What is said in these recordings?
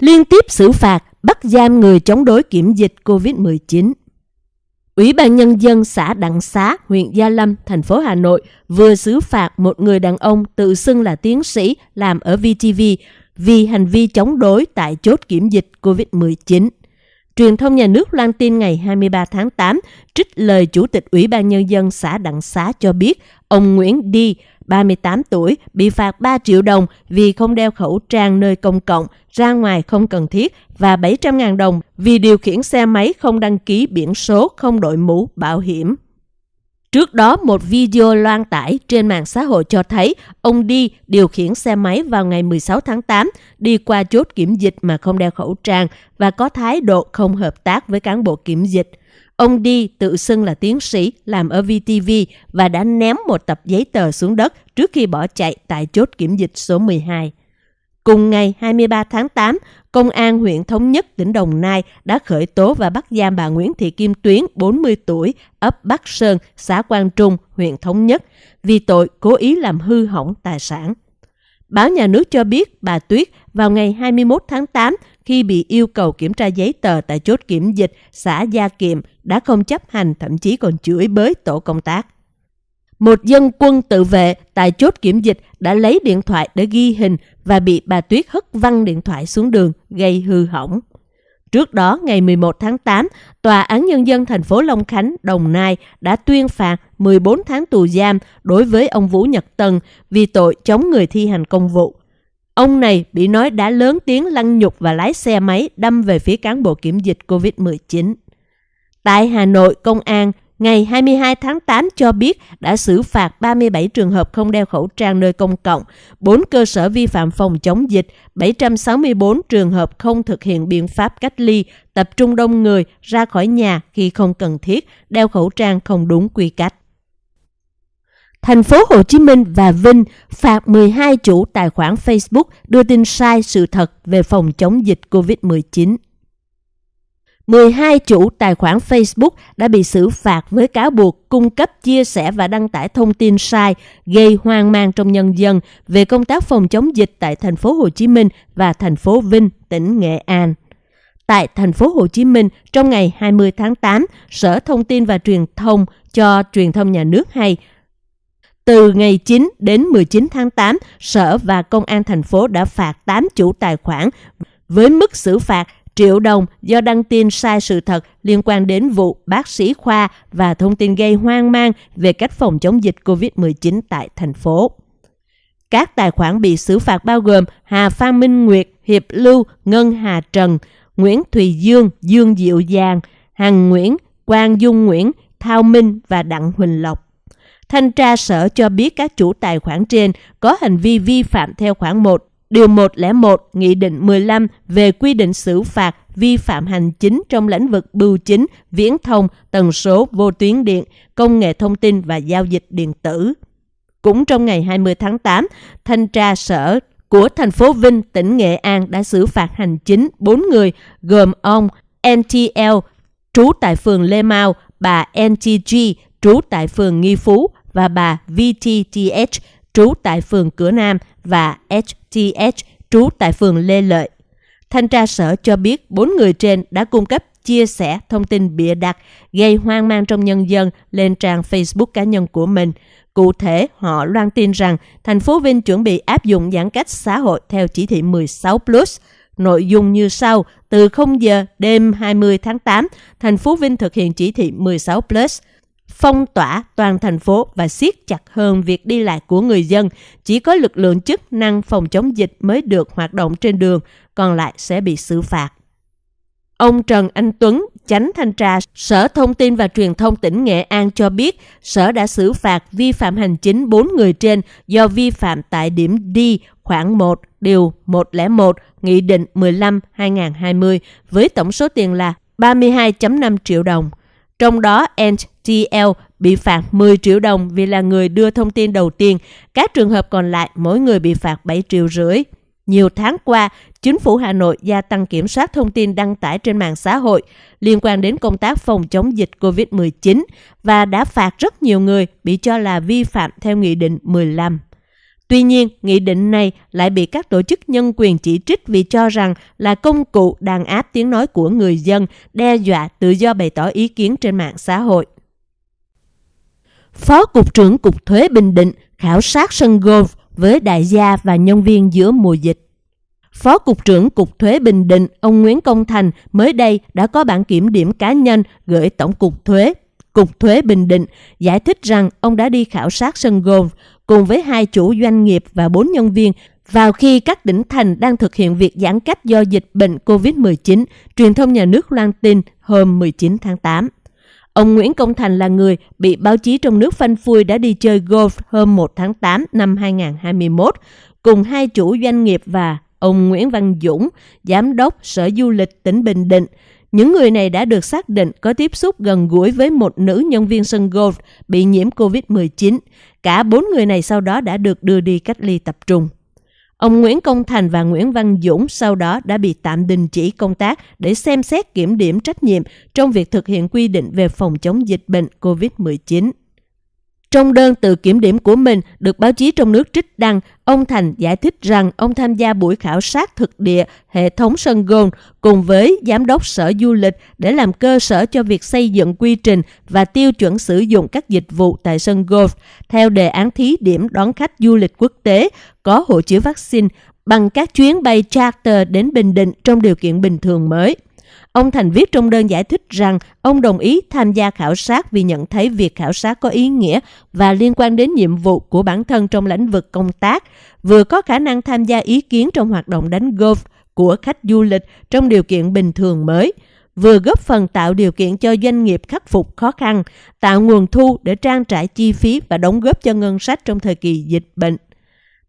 Liên tiếp xử phạt, bắt giam người chống đối kiểm dịch COVID-19. Ủy ban Nhân dân xã Đặng Xá, huyện Gia Lâm, thành phố Hà Nội vừa xử phạt một người đàn ông tự xưng là tiến sĩ làm ở VTV vì hành vi chống đối tại chốt kiểm dịch COVID-19. Truyền thông nhà nước loan tin ngày 23 tháng 8 trích lời Chủ tịch Ủy ban Nhân dân xã Đặng Xá cho biết ông Nguyễn Đi, 38 tuổi, bị phạt 3 triệu đồng vì không đeo khẩu trang nơi công cộng, ra ngoài không cần thiết và 700.000 đồng vì điều khiển xe máy không đăng ký biển số, không đội mũ, bảo hiểm. Trước đó, một video loan tải trên mạng xã hội cho thấy ông đi điều khiển xe máy vào ngày 16 tháng 8, đi qua chốt kiểm dịch mà không đeo khẩu trang và có thái độ không hợp tác với cán bộ kiểm dịch. Ông đi tự xưng là tiến sĩ, làm ở VTV và đã ném một tập giấy tờ xuống đất trước khi bỏ chạy tại chốt kiểm dịch số 12. Cùng ngày 23 tháng 8, Công an huyện Thống Nhất, tỉnh Đồng Nai đã khởi tố và bắt giam bà Nguyễn Thị Kim Tuyến, 40 tuổi, ấp Bắc Sơn, xã Quang Trung, huyện Thống Nhất, vì tội cố ý làm hư hỏng tài sản. Báo nhà nước cho biết bà Tuyết vào ngày 21 tháng 8 khi bị yêu cầu kiểm tra giấy tờ tại chốt kiểm dịch xã Gia Kiệm đã không chấp hành thậm chí còn chửi bới tổ công tác. Một dân quân tự vệ tại chốt kiểm dịch đã lấy điện thoại để ghi hình và bị bà Tuyết hất văng điện thoại xuống đường gây hư hỏng. Trước đó, ngày 11 tháng 8, Tòa án Nhân dân thành phố Long Khánh, Đồng Nai đã tuyên phạt 14 tháng tù giam đối với ông Vũ Nhật Tân vì tội chống người thi hành công vụ. Ông này bị nói đã lớn tiếng lăng nhục và lái xe máy đâm về phía cán bộ kiểm dịch COVID-19. Tại Hà Nội, công an ngày 22 tháng 8 cho biết đã xử phạt 37 trường hợp không đeo khẩu trang nơi công cộng, 4 cơ sở vi phạm phòng chống dịch, 764 trường hợp không thực hiện biện pháp cách ly, tập trung đông người ra khỏi nhà khi không cần thiết, đeo khẩu trang không đúng quy cách. Thành phố Hồ Chí Minh và Vinh phạt 12 chủ tài khoản Facebook đưa tin sai sự thật về phòng chống dịch COVID-19. 12 chủ tài khoản Facebook đã bị xử phạt với cáo buộc cung cấp, chia sẻ và đăng tải thông tin sai gây hoang mang trong nhân dân về công tác phòng chống dịch tại thành phố Hồ Chí Minh và thành phố Vinh, tỉnh Nghệ An. Tại thành phố Hồ Chí Minh, trong ngày 20 tháng 8, Sở Thông tin và Truyền thông cho truyền thông nhà nước hay từ ngày 9 đến 19 tháng 8, Sở và Công an thành phố đã phạt 8 chủ tài khoản với mức xử phạt triệu đồng do đăng tin sai sự thật liên quan đến vụ bác sĩ khoa và thông tin gây hoang mang về cách phòng chống dịch COVID-19 tại thành phố. Các tài khoản bị xử phạt bao gồm Hà Phan Minh Nguyệt, Hiệp Lưu, Ngân Hà Trần, Nguyễn Thùy Dương, Dương Diệu Giang, Hằng Nguyễn, Quang Dung Nguyễn, Thao Minh và Đặng Huỳnh Lộc. Thanh tra sở cho biết các chủ tài khoản trên có hành vi vi phạm theo khoản 1 Điều 101 Nghị định 15 về quy định xử phạt vi phạm hành chính trong lĩnh vực bưu chính, viễn thông, tần số, vô tuyến điện, công nghệ thông tin và giao dịch điện tử. Cũng trong ngày 20 tháng 8, thanh tra sở của thành phố Vinh, tỉnh Nghệ An đã xử phạt hành chính 4 người gồm ông NTL, trú tại phường Lê Mau, bà NTG, trú tại phường Nghi Phú và bà VTTH, trú tại phường Cửa Nam và H. HTH, trú tại phường Lê Lợi. Thanh tra sở cho biết bốn người trên đã cung cấp chia sẻ thông tin bịa đặt gây hoang mang trong nhân dân lên trang Facebook cá nhân của mình. Cụ thể, họ loan tin rằng thành phố Vinh chuẩn bị áp dụng giãn cách xã hội theo chỉ thị 16+. Plus. Nội dung như sau, từ 0 giờ đêm 20 tháng 8, thành phố Vinh thực hiện chỉ thị 16+. Plus phong tỏa toàn thành phố và siết chặt hơn việc đi lại của người dân. Chỉ có lực lượng chức năng phòng chống dịch mới được hoạt động trên đường, còn lại sẽ bị xử phạt. Ông Trần Anh Tuấn, chánh thanh tra Sở Thông tin và Truyền thông tỉnh Nghệ An cho biết, Sở đã xử phạt vi phạm hành chính 4 người trên do vi phạm tại điểm D khoảng 1 điều 101 Nghị định 15-2020 với tổng số tiền là 32.5 triệu đồng. Trong đó, NTL bị phạt 10 triệu đồng vì là người đưa thông tin đầu tiên. Các trường hợp còn lại mỗi người bị phạt 7 triệu rưỡi. Nhiều tháng qua, chính phủ Hà Nội gia tăng kiểm soát thông tin đăng tải trên mạng xã hội liên quan đến công tác phòng chống dịch COVID-19 và đã phạt rất nhiều người bị cho là vi phạm theo Nghị định 15. Tuy nhiên, nghị định này lại bị các tổ chức nhân quyền chỉ trích vì cho rằng là công cụ đàn áp tiếng nói của người dân, đe dọa tự do bày tỏ ý kiến trên mạng xã hội. Phó Cục trưởng Cục Thuế Bình Định khảo sát sân golf với đại gia và nhân viên giữa mùa dịch. Phó Cục trưởng Cục Thuế Bình Định, ông Nguyễn Công Thành mới đây đã có bản kiểm điểm cá nhân gửi Tổng cục Thuế, Cục Thuế Bình Định giải thích rằng ông đã đi khảo sát sân golf cùng với hai chủ doanh nghiệp và bốn nhân viên vào khi các tỉnh thành đang thực hiện việc giãn cách do dịch bệnh COVID-19, truyền thông nhà nước loan tin hôm 19 tháng 8. Ông Nguyễn Công Thành là người bị báo chí trong nước phanh phui đã đi chơi golf hôm 1 tháng 8 năm 2021 cùng hai chủ doanh nghiệp và ông Nguyễn Văn Dũng, Giám đốc Sở Du lịch tỉnh Bình Định. Những người này đã được xác định có tiếp xúc gần gũi với một nữ nhân viên sân golf bị nhiễm COVID-19. Cả bốn người này sau đó đã được đưa đi cách ly tập trung. Ông Nguyễn Công Thành và Nguyễn Văn Dũng sau đó đã bị tạm đình chỉ công tác để xem xét kiểm điểm trách nhiệm trong việc thực hiện quy định về phòng chống dịch bệnh COVID-19. Trong đơn tự kiểm điểm của mình được báo chí trong nước trích đăng, ông Thành giải thích rằng ông tham gia buổi khảo sát thực địa hệ thống sân golf cùng với giám đốc sở du lịch để làm cơ sở cho việc xây dựng quy trình và tiêu chuẩn sử dụng các dịch vụ tại sân golf theo đề án thí điểm đón khách du lịch quốc tế có hộ chiếu vaccine bằng các chuyến bay charter đến Bình Định trong điều kiện bình thường mới. Ông Thành viết trong đơn giải thích rằng ông đồng ý tham gia khảo sát vì nhận thấy việc khảo sát có ý nghĩa và liên quan đến nhiệm vụ của bản thân trong lĩnh vực công tác, vừa có khả năng tham gia ý kiến trong hoạt động đánh golf của khách du lịch trong điều kiện bình thường mới, vừa góp phần tạo điều kiện cho doanh nghiệp khắc phục khó khăn, tạo nguồn thu để trang trải chi phí và đóng góp cho ngân sách trong thời kỳ dịch bệnh.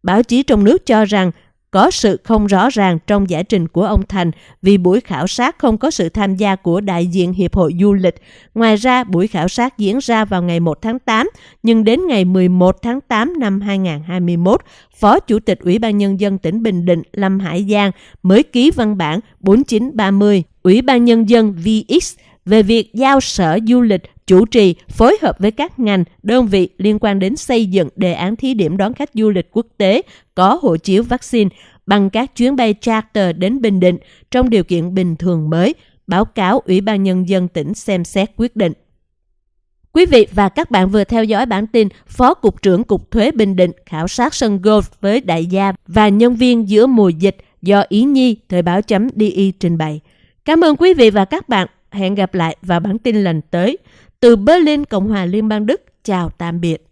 Báo chí trong nước cho rằng có sự không rõ ràng trong giải trình của ông Thành vì buổi khảo sát không có sự tham gia của đại diện Hiệp hội Du lịch. Ngoài ra, buổi khảo sát diễn ra vào ngày 1 tháng 8, nhưng đến ngày 11 tháng 8 năm 2021, Phó Chủ tịch Ủy ban Nhân dân tỉnh Bình Định Lâm Hải Giang mới ký văn bản 4930 Ủy ban Nhân dân VX về việc giao Sở Du lịch chủ trì phối hợp với các ngành, đơn vị liên quan đến xây dựng đề án thí điểm đón khách du lịch quốc tế có hộ chiếu vaccine bằng các chuyến bay charter đến Bình Định trong điều kiện bình thường mới, báo cáo Ủy ban Nhân dân tỉnh xem xét quyết định. Quý vị và các bạn vừa theo dõi bản tin Phó Cục trưởng Cục Thuế Bình Định khảo sát sân golf với đại gia và nhân viên giữa mùa dịch do Ý Nhi Thời báo chấm DI trình bày. Cảm ơn quý vị và các bạn. Hẹn gặp lại vào bản tin lần tới. Từ Berlin, Cộng hòa Liên bang Đức, chào tạm biệt.